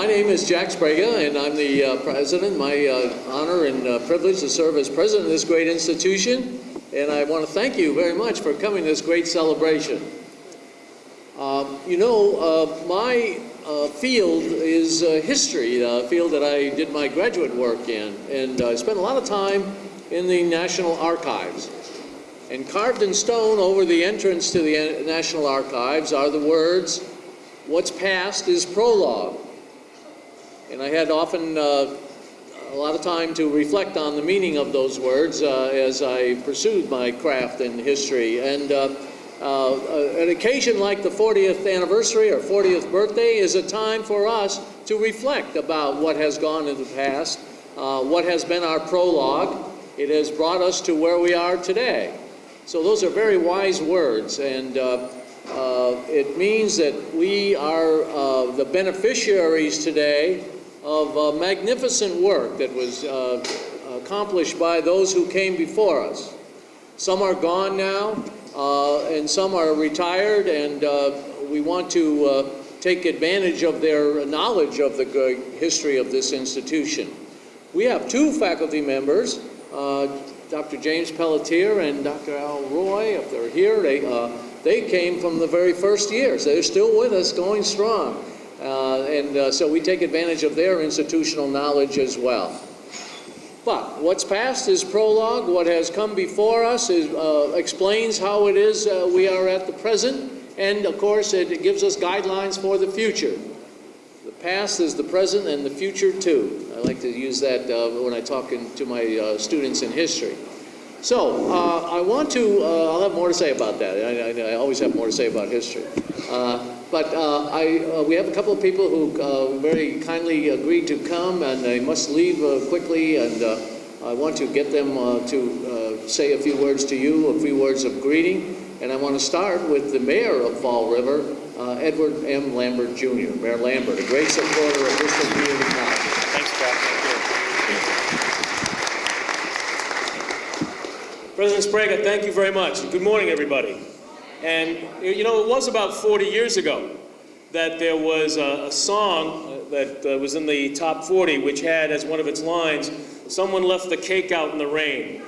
my name is Jack Sprague, and I'm the uh, president. My uh, honor and uh, privilege to serve as president of this great institution. And I want to thank you very much for coming to this great celebration. Um, you know, uh, my uh, field is uh, history, the field that I did my graduate work in. And I spent a lot of time in the National Archives. And carved in stone over the entrance to the National Archives are the words, what's past is prologue. And I had often uh, a lot of time to reflect on the meaning of those words uh, as I pursued my craft in history. And uh, uh an occasion like the 40th anniversary or 40th birthday is a time for us to reflect about what has gone in the past, uh, what has been our prologue. It has brought us to where we are today. So those are very wise words, and uh, uh, it means that we are uh, the beneficiaries today of uh, magnificent work that was uh, accomplished by those who came before us. Some are gone now, uh, and some are retired, and we want to take advantage of their knowledge of the history of this institution. We have two faculty members, Dr. James Pelletier and Dr. Al Roy, if they're here, they, uh, they came from the very first years. They're still with us, going strong. Uh, and uh, so we take advantage of their institutional knowledge as well. But what's past is prologue. What has come before us is, uh, explains how it is uh, we are at the present. And of course, it gives us guidelines for the future. The past is the present and the future too. I like to use that uh, when I talk in, to my uh, students in history. So, I want to, I'll have more to say about that. I, I, I, always have more to say about history. Uh, but uh, I, we have a couple of people who very kindly agreed to come and they must leave quickly and I want to get them to say a few words to you, a few words of greeting. And I want to start with the mayor of Fall River, uh, Edward M. Lambert Jr., Mayor Lambert, a great supporter of Bristol Community College. Thanks, Jack. President Sprague, thank you very much. Good morning, everybody. And, you know, it was about 40 years ago that there was a, a song that uh, was in the top 40 which had as one of its lines, someone left the cake out in the rain.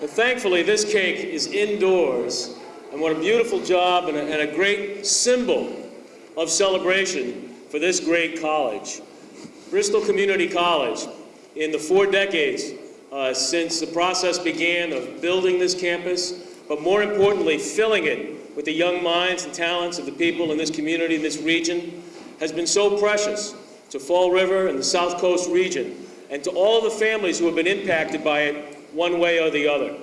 but thankfully, this cake is indoors and what a beautiful job and a, and a great symbol of celebration for this great college. Bristol Community College, in the four decades uh, since the process began of building this campus, but more importantly, filling it with the young minds and talents of the people in this community, in this region, has been so precious to Fall River and the South Coast region, and to all the families who have been impacted by it one way or the other.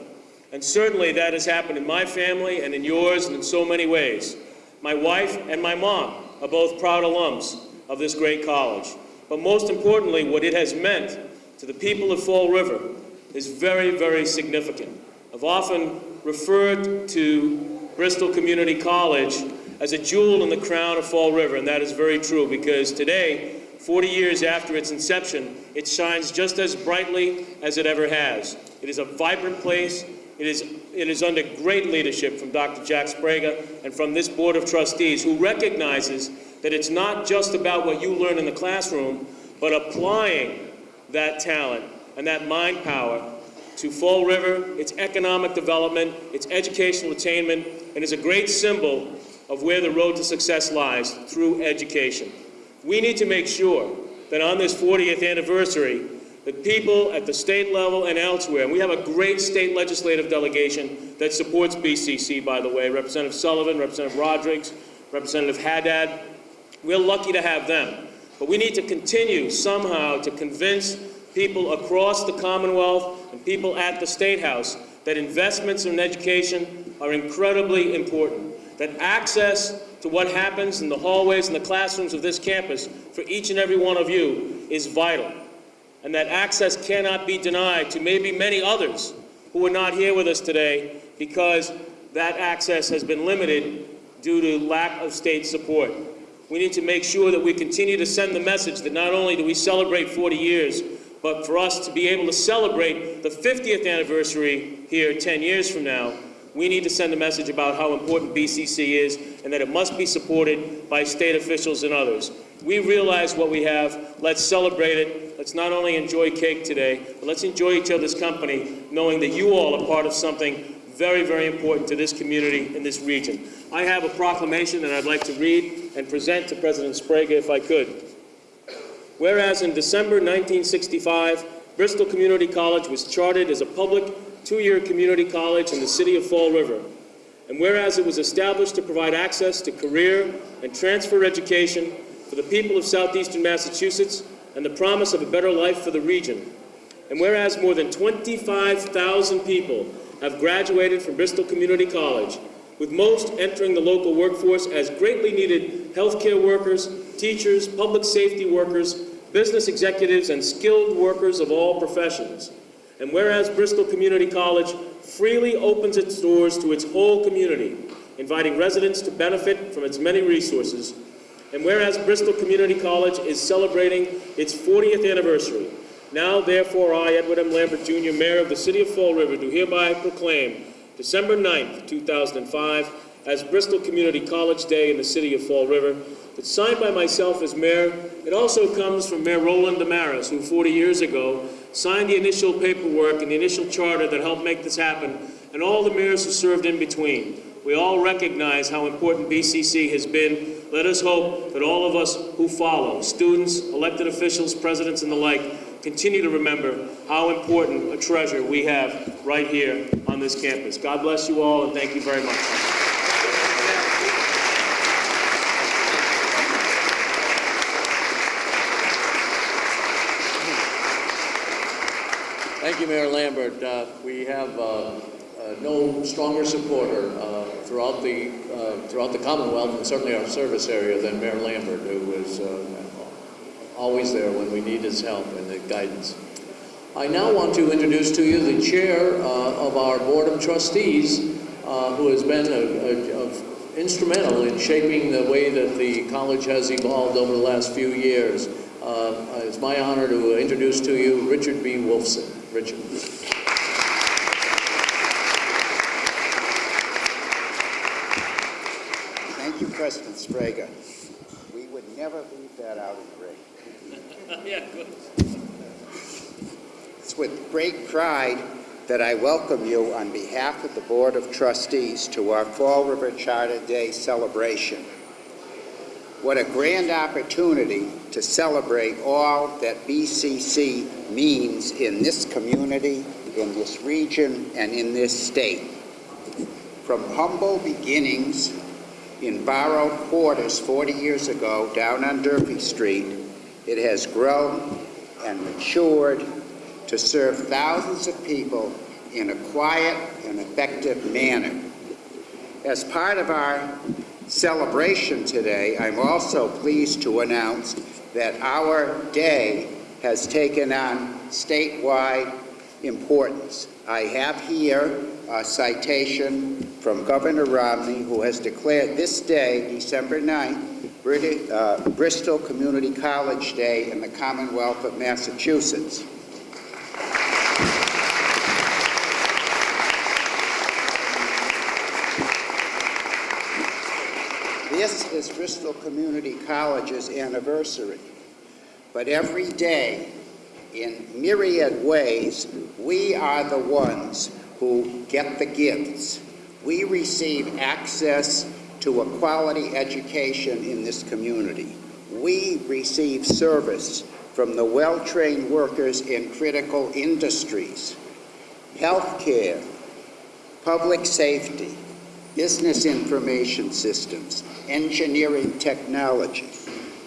And certainly that has happened in my family and in yours and in so many ways. My wife and my mom are both proud alums of this great college. But most importantly, what it has meant to the people of Fall River is very, very significant. I've often referred to Bristol Community College as a jewel in the crown of Fall River, and that is very true because today, 40 years after its inception, it shines just as brightly as it ever has. It is a vibrant place, it is, it is under great leadership from Dr. Jack Sprague and from this Board of Trustees who recognizes that it's not just about what you learn in the classroom, but applying that talent and that mind power to Fall River, its economic development, its educational attainment, and is a great symbol of where the road to success lies, through education. We need to make sure that on this 40th anniversary, that people at the state level and elsewhere, and we have a great state legislative delegation that supports BCC, by the way, Representative Sullivan, Representative Rodrigues, Representative Haddad. We're lucky to have them. But we need to continue somehow to convince people across the Commonwealth and people at the State House that investments in education are incredibly important, that access to what happens in the hallways and the classrooms of this campus for each and every one of you is vital and that access cannot be denied to maybe many others who are not here with us today because that access has been limited due to lack of state support. We need to make sure that we continue to send the message that not only do we celebrate 40 years, but for us to be able to celebrate the 50th anniversary here 10 years from now, we need to send a message about how important BCC is and that it must be supported by state officials and others. We realize what we have. Let's celebrate it. Let's not only enjoy cake today, but let's enjoy each other's company, knowing that you all are part of something very, very important to this community in this region. I have a proclamation that I'd like to read and present to President Sprague if I could. Whereas in December 1965, Bristol Community College was chartered as a public two-year community college in the city of Fall River. And whereas it was established to provide access to career and transfer education for the people of southeastern Massachusetts and the promise of a better life for the region. And whereas more than 25,000 people have graduated from Bristol Community College, with most entering the local workforce as greatly needed healthcare workers, teachers, public safety workers, business executives, and skilled workers of all professions. And whereas Bristol Community College freely opens its doors to its whole community, inviting residents to benefit from its many resources, and whereas Bristol Community College is celebrating its 40th anniversary, now therefore I, Edward M. Lambert Jr., Mayor of the City of Fall River, do hereby proclaim December 9th, 2005, as Bristol Community College Day in the City of Fall River. It's signed by myself as mayor. It also comes from Mayor Roland Damaris, who 40 years ago signed the initial paperwork and the initial charter that helped make this happen, and all the mayors who served in between. We all recognize how important BCC has been. Let us hope that all of us who follow, students, elected officials, presidents, and the like, continue to remember how important a treasure we have right here on this campus. God bless you all, and thank you very much. Thank Mayor Lambert. Uh, We have uh, uh, no stronger supporter uh, throughout the, uh, throughout the Commonwealth and certainly our service area than Mayor Lambert, who is uh, always there when we need his help and the guidance. I now want to introduce to you the chair of our Board of Trustees, who has been a- a- of- instrumental in shaping the way that the college has evolved over the last few years. Uh, It's my honor to introduce to you Richard B. Wolfson. Richard. Thank you, President Sprague. We would never leave that out of the ring. Yeah, good. It's with great pride that I welcome you on behalf of the Board of Trustees to our Fall River Charter Day celebration. What a grand opportunity to celebrate all that BCC means in this community, in this region, and in this state. From humble beginnings in borrowed quarters 40 years ago down on Durfee Street, it has grown and matured to serve thousands of people in a quiet and effective manner. As part of our celebration today, I'm also pleased to announce that our day has taken on statewide importance. I have here a citation from Governor Romney, who has declared this day, December 9th, Briti- uh, Bristol Community College Day in the Commonwealth of Massachusetts. This is Bristol Community College's anniversary. But every day, in myriad ways, we are the ones who get the gifts. We receive access to a quality education in this community. We receive service from the well-trained workers in critical industries, healthcare, public safety, business information systems, engineering technology.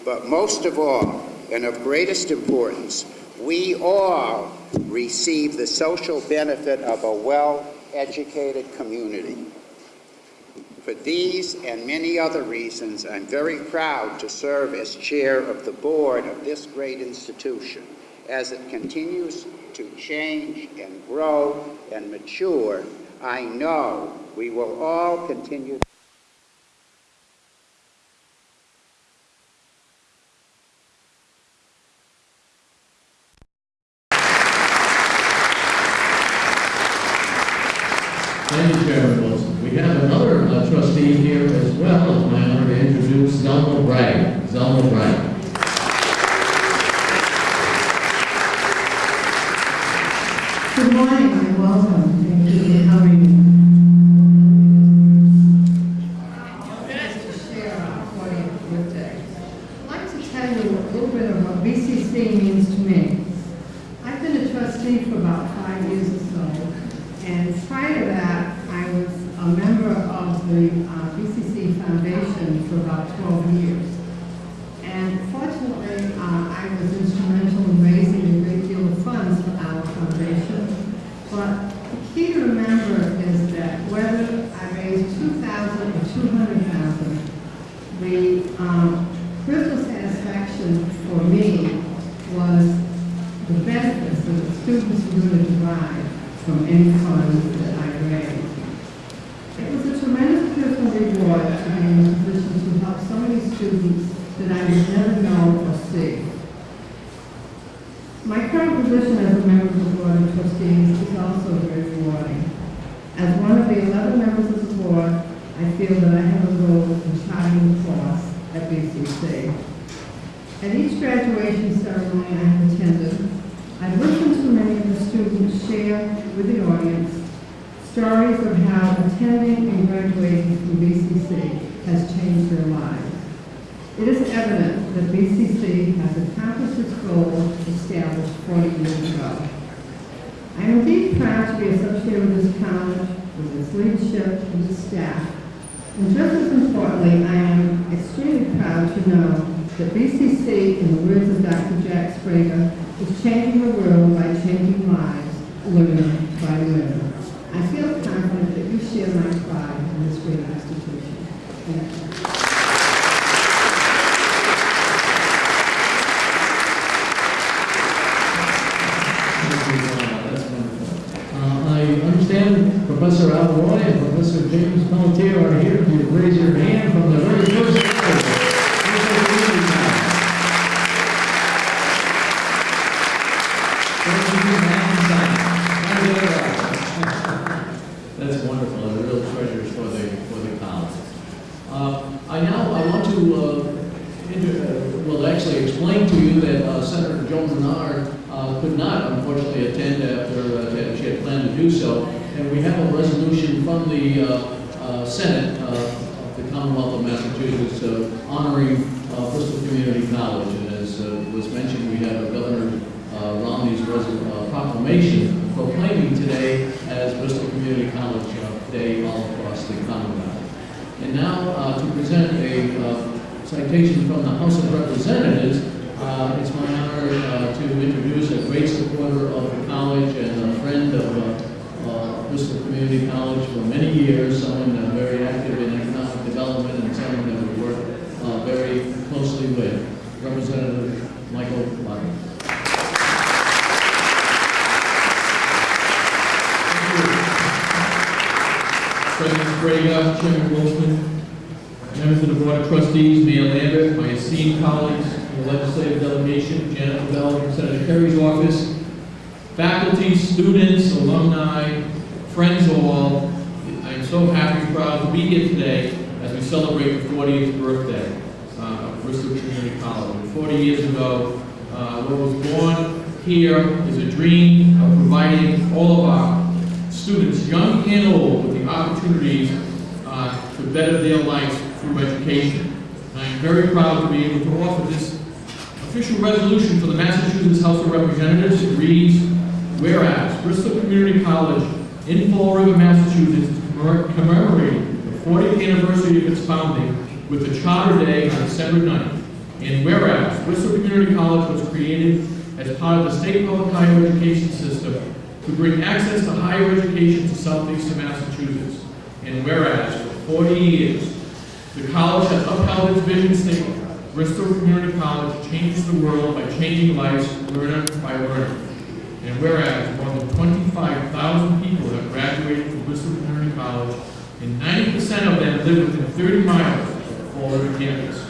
But most of all, and of greatest importance, we all receive the social benefit of a well-educated community. For these and many other reasons, I'm very proud to serve as chair of the board of this great institution as it continues to change and grow and mature. I know we will all continue Thank you, Chairman Wolfson. We have another uh, trustee here as well. It's my honor to introduce Zelma Bragg. Zelma Bragg. Good morning and welcome. Thank you for coming. To share our 40th birthday. I'd like to tell of what BCC means to me. I've been a trustee for about five years or so, and prior to that, I was a member of the uh, BCC Foundation for about 12 years. And fortunately, uh, I was instrumental in raising a great deal of funds for our foundation. But the key to remember is that whether I raised two thousand or two hundred thousand, the um, personal satisfaction for me was the benefits that the students were going to derive from any funds that I raised. It was a tremendous personal reward to be in a position to help so many students that I would never know or see. My current position as a member of the Board of Trustees is also very rewarding. As one of the 11 members of the board, I have a role in charting the BCC. At each graduation ceremony I have attended, I've listened to many of the students share with the audience stories of how attending and graduating from BCC has changed their lives. It is evident that BCC has accomplished its goal established 40 years ago. I am indeed proud to be associated with this college, with its leadership, and its staff. And just as importantly, I am extremely proud to know that BCC, in the words of Dr. Jack Sprague, is changing the world by changing lives, learner by learner. I feel confident that you share my pride in this great institution. Thank you. Thank you, Donna. That's wonderful. Uh, I Professor Alroy and Professor James Pelletier are here. If you raise your hand from the very first now, uh, to present a uh, citation from the House of Representatives, uh, it's my honor uh, to introduce a great supporter of the college and a friend of uh, Bristol Community College for many years, someone very active in economic development and someone that we work very closely with, Representative Michael. Braga, Chairman Wolfson, members of the Board of Trustees, Mayor Lambert, my esteemed colleagues in the legislative delegation, Janet Lavelle from Senator Kerry's office, faculty, students, alumni, friends all, I am so happy and proud to be here today as we celebrate the 40th birthday uh, of Bristol Community College. And 40 years ago, uh, what was born here is a dream of providing all of our students, young and old, with the opportunities uh, to better their lives through education. I am very proud to be able to offer this official resolution for the Massachusetts House of Representatives. It reads, whereas Bristol Community College in Fall River, Massachusetts is commemorating the 40th anniversary of its founding with a Charter Day on December 9th. And whereas Bristol Community College was created as part of the state public higher education system to bring access to higher education to southeastern Massachusetts. And whereas for 40 years, the college has upheld its vision statement, Bristol Community College changes the world by changing lives learner by learner. And whereas more than 25,000 people have graduated from Bristol Community College, and 90% of them live within 30 miles of River campus.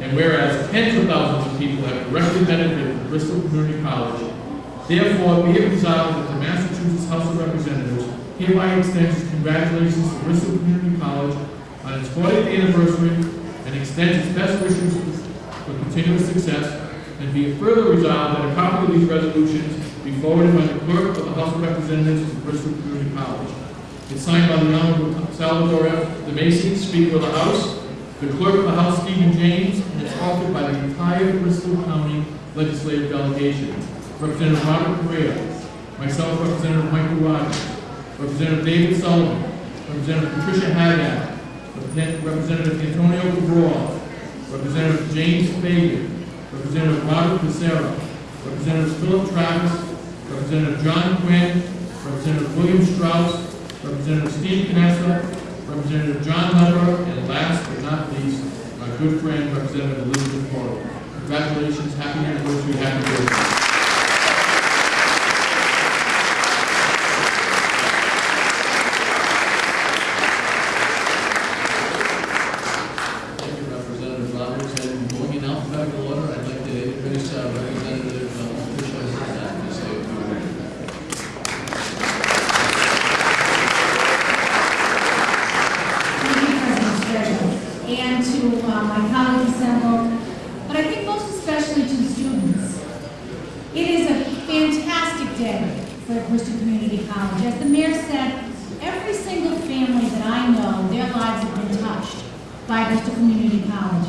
And whereas tens of thousands of people have directly benefited from Bristol Community College, therefore be it resolved that the Massachusetts House of Representatives hereby extends congratulations to Bristol Community College on its 40th anniversary and extends its best wishes for continuous success, and be it further resolved that a copy of these resolutions be forwarded by the clerk of the House of Representatives of Bristol Community College. It's signed by the Honorable Salvatore F. DiMasi, Speaker of the House, the Clerk of the House, Stephen James, and it's authored by the entire Bristol County Legislative Delegation. Representative Robert Correia, myself, Representative Michael Rodrigues, Representative David Sullivan, Representative Patricia Haddad, Representative Antonio Cabral, Representative James Fagan, Representative Robert Pissarro, Representative Philip Travis, Representative John Quinn, Representative William Straus, Representative Steve Canessa, Representative John Hubbard, and last but not least, my good friend, Representative Elizabeth Poirier. Congratulations, happy anniversary, happy birthday. Thank you, Representative Roberts. And going in alphabetical order, I'd like to introduce uh, Representative uh, Patricia Haddad to say a few words. Thank you, President Sturgeon, and to uh, my colleagues assembled, but I think most especially to the students. It is a fantastic day for Bristol Community College. As the mayor said, every single family that I know, their lives have been touched by Bristol Community College.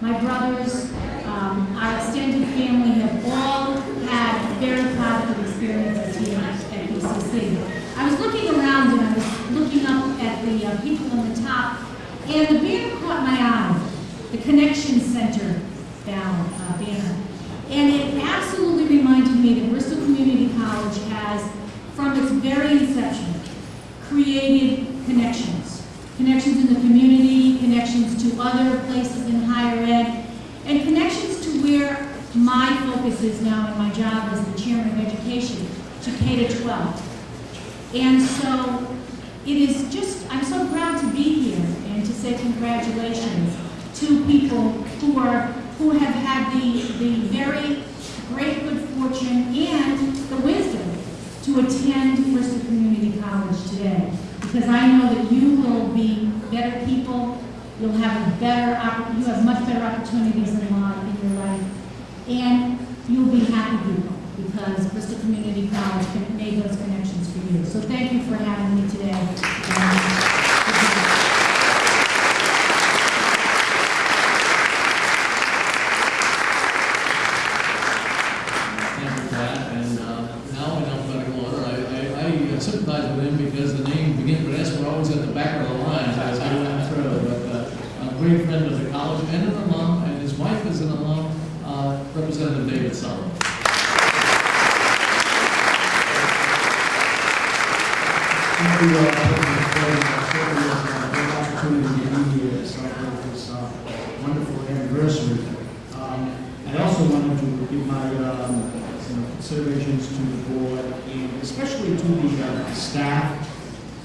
My brothers, um, our extended family have all had very positive experiences here at BCC. I was looking around and I was looking up at the uh, people on the top, and the banner caught my eye, the Connection Center down, uh, banner. And it absolutely reminded me that Bristol Community College has, from its very inception, created connections. Connections in the community, connections to other places in higher ed, and connections to where my focus is now in my job as the chairman of education, to K to 12. And so it is just, I'm so proud to be here and to say congratulations to people who are, who have had the, the very great good fortune and the wisdom to attend Bristol Community College today. Because I know that you will be better people, you'll have a better, you have much better opportunities in life, in your life. And you'll be happy people because Bristol Community College made those connections for you. So thank you for having me today. Um, Thank you for that. And uh, now in alphabetical order, I- I I sympathize with him because the name begins with S were always at the back of the line as I went through. But uh, a great friend of the college and an alum, and his wife is an alum, uh, Representative David Sullivan. Thank you, uh, President Clay. It's certainly a great opportunity to be here to celebrate this uh, wonderful anniversary. Um, I also wanted to give my um, considerations to the board and especially to the uh, staff,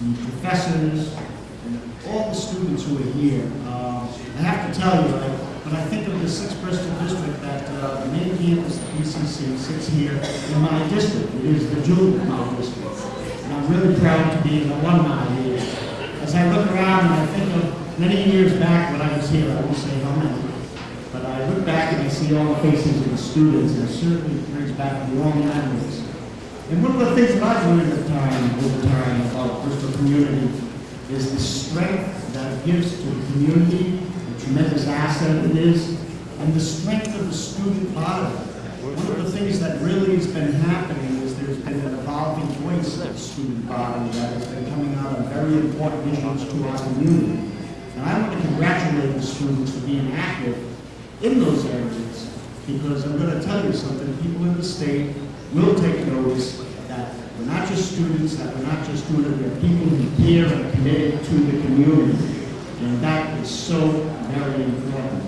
the professors, and all the students who are here. Um, I have to tell you, I- when I think of the sixth Bristol district, that uh, the main campus, the BCC, sits here in my district. It is the of my district. And I'm really proud to be an alumni here. As I look around and I think of many years back when I was here, I won't say how many, but I look back and I see all the faces of the students, and it certainly brings back warm memories. And one of the things that I've learned over time, over time about Bristol community is the strength that it gives to the community, the tremendous asset it is, and the strength of the student body. One of the things that really has been happening is there's been an evolving voice of the student body that has been coming out on very important issues to our community. And I want to congratulate the students for being active in those areas, because I'm going to tell you something, people in the state will take notice that we're not just students, that we're not just doing it, we're people who care and committed to the community. And that is so very important.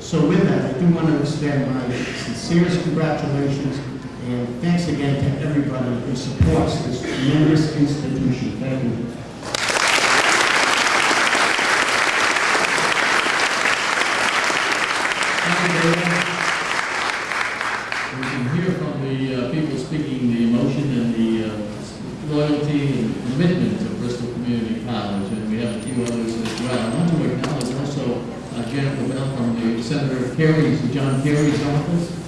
So with that, I do want to extend my sincerest congratulations and thanks again to everybody who supports this tremendous institution. Thank you. Thank you, David. We can hear from the uh, people speaking the emotion and the uh, loyalty and commitment to Bristol Community College, and we have a few others as well. I want to acknowledge also uh, Jennifer Bell from the Senator Kerry's, John Kerry's office.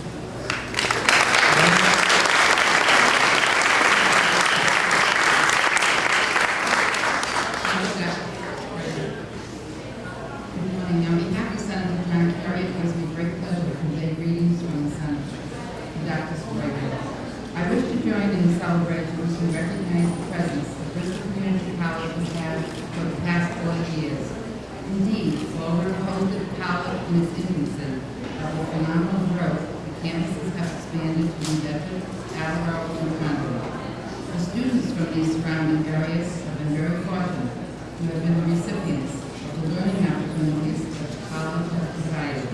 from these surrounding areas have been very fortunate to have been the recipients of the learning opportunities that the college has provided.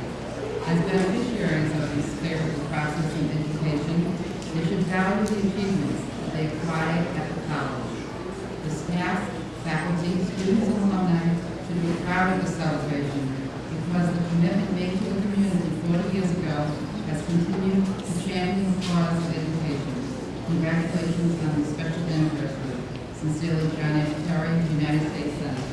As beneficiaries of this favorable process in education, they should value the achievements that they acquired at the college. The staff, faculty, students, and alumni should be proud of the celebration because the commitment made to the community 40 years ago has continued to champion the cause of education. Congratulations on the special anniversary. Sincerely, John F. Kerry, United States Senator.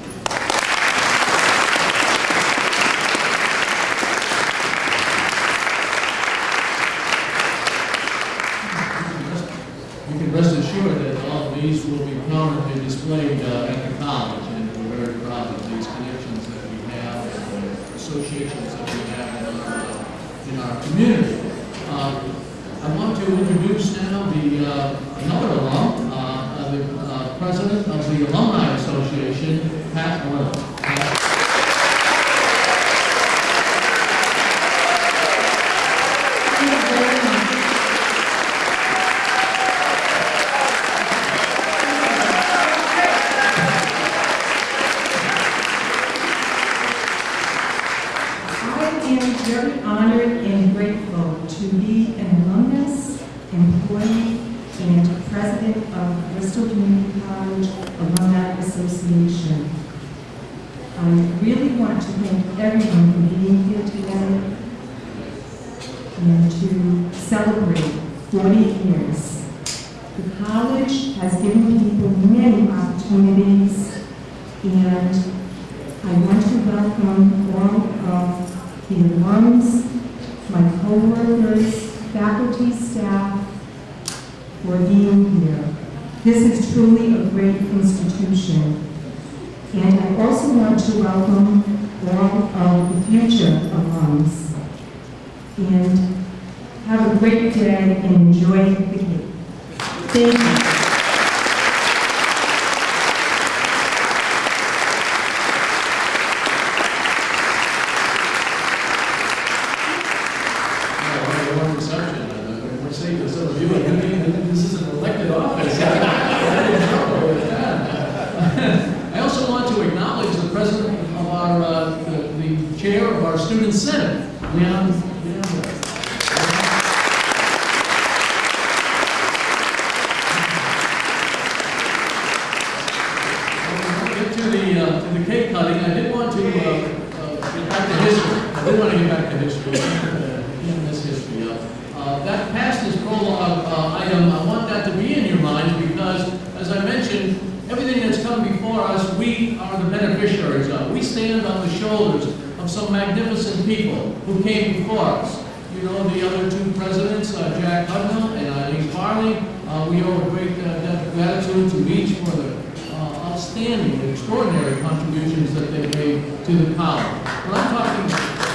You can rest assured that all of these will be prominently displayed uh, at the college, and we're very proud of these connections that we have and the associations that we have in our, uh, in our community. Um, I want to introduce now the, uh, another alum, uh, uh, the uh, president of the Alumni Association, Pat Moore. Pat? I am very honored and grateful to be an alumnus, employee, and president of Bristol Community College Alumni Association. I really want to thank everyone for being here today and to celebrate 40 years. The college has given people many opportunities, and I want to welcome all of the alums, my coworkers, faculty, staff, for being here. This is truly a great institution. And I also want to welcome all of the future alums. And have a great day and enjoy the cake. Thank you. Yeah, what a warm reception. Uh, We're saying to some of you, I mean, this is an elected office. I didn't know that. I also want to acknowledge the president of our, uh, the the chair of our student senate, Leon, Leon. Before we Get to the, uh, to the cake cutting, I did want to, uh, uh, get back to history. I did want to get back to history, uh, in this history. Uh, uh, That past is prologue uh, item, I want that to be in your minds because, as I mentioned, everything that's come before us, we are the beneficiaries of. We stand on the shoulders of some magnificent people who came before us. You know, the other two presidents, uh, Jack Hudnall and Eileen Farley, uh, we owe a great uh, debt of gratitude to each for the uh, outstanding, extraordinary contributions that they made to the college. When I'm talking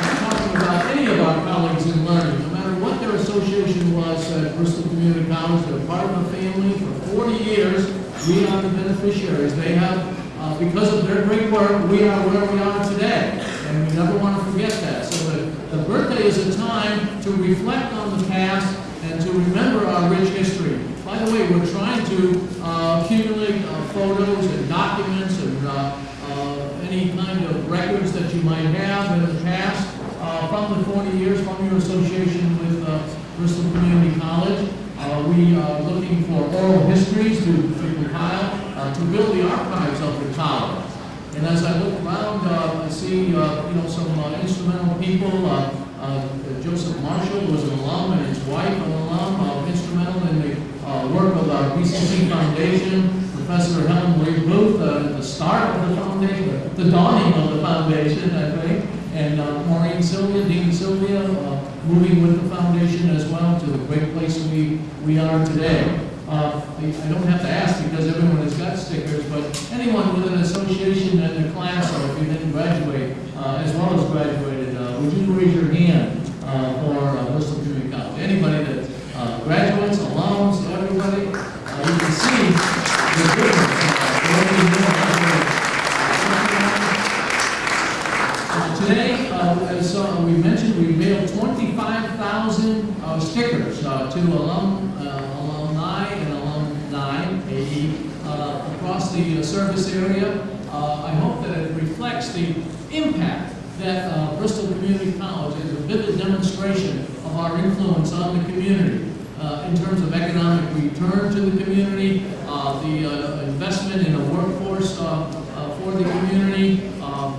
I'm talking about any of our colleagues in learning, no matter what their association was at Bristol Community College, they're part of the family for 40 years. We are the beneficiaries. They have, uh, because of their great work, we are where we are today. And we never want to forget that. So the, the birthday is a time to reflect on the past and to remember our rich history. By the way, we're trying to uh, accumulate uh, photos and documents and uh, uh, any kind of records that you might have in the past uh, from the 40 years from your association with Bristol Community College. We are looking for oral histories to to uh, to build the archives of the college. And as I look around, uh, I see, uh, you know, some instrumental people. Joseph Marshall was an alum and his wife an alum, instrumental in the work of our BCC Foundation. Professor Helen Marie Booth, uh, the start of the foundation, the dawning of the foundation, I think. And uh, Maureen Sylvia, Dean Sylvia, uh, moving with the foundation as well to the great place we, we are today. Uh, I don't have to ask because everyone has got stickers, but anyone with an association in their class or if you didn't graduate, uh, as well as graduated, uh, would you raise your hand uh, for uh, Bristol Community College? Anybody that uh, graduates, alums, everybody, uh, you can see the difference. Today, as we mentioned, we mailed 25,000 uh, stickers to alum, uh, alumni and alumni, AE, uh, the uh, service area. Uh, I hope that it reflects the impact that uh, Bristol Community College is a vivid demonstration of our influence on the community uh, in terms of economic return to the community, uh, the uh, investment in a workforce for the community,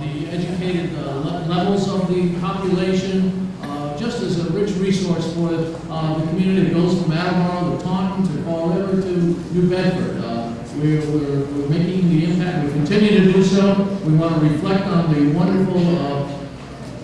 the educated le- levels of the population, just as a rich resource for the community that goes from Attleboro to Taunton to Fall River to New Bedford. We're, we're we're making the impact, we continue to do so. We want to reflect on the wonderful uh,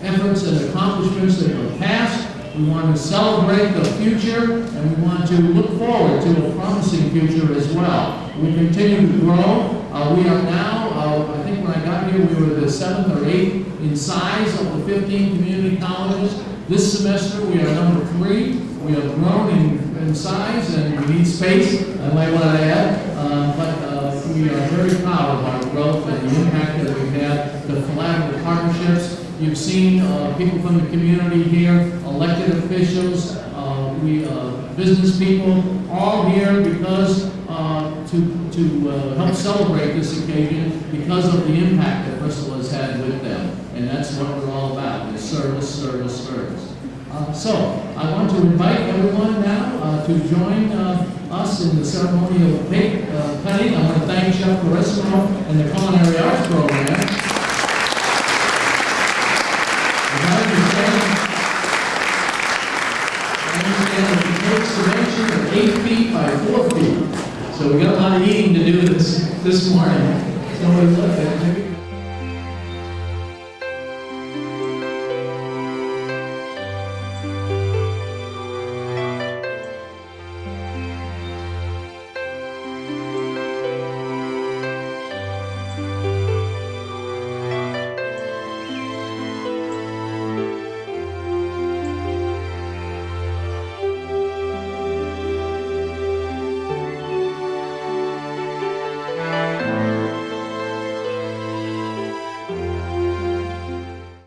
efforts and accomplishments that were past. We want to celebrate the future, and we want to look forward to a promising future as well. We continue to grow. Uh, we are now, uh, I think when I got here, we were the seventh or eighth in size of the 15 community colleges. This semester, we are number three. We have grown in, in size, and we need space, I might want to add. Uh, but uh, we are very proud of our growth and the impact that we've had, the collaborative partnerships. You've seen uh, people from the community here, elected officials, uh, we, uh, business people, all here because, uh, to, to help celebrate this occasion because of the impact that Bristol has had with them. And that's what we're all about, is service, service, service. Uh, So, I want to invite everyone now uh, to join uh, us in the ceremonial cake uh, cutting. I want to thank Chef Carissimo and the Culinary Arts Program. The dimension are eight feet by four feet. So we got a lot of eating to do this, this morning. So we look at, maybe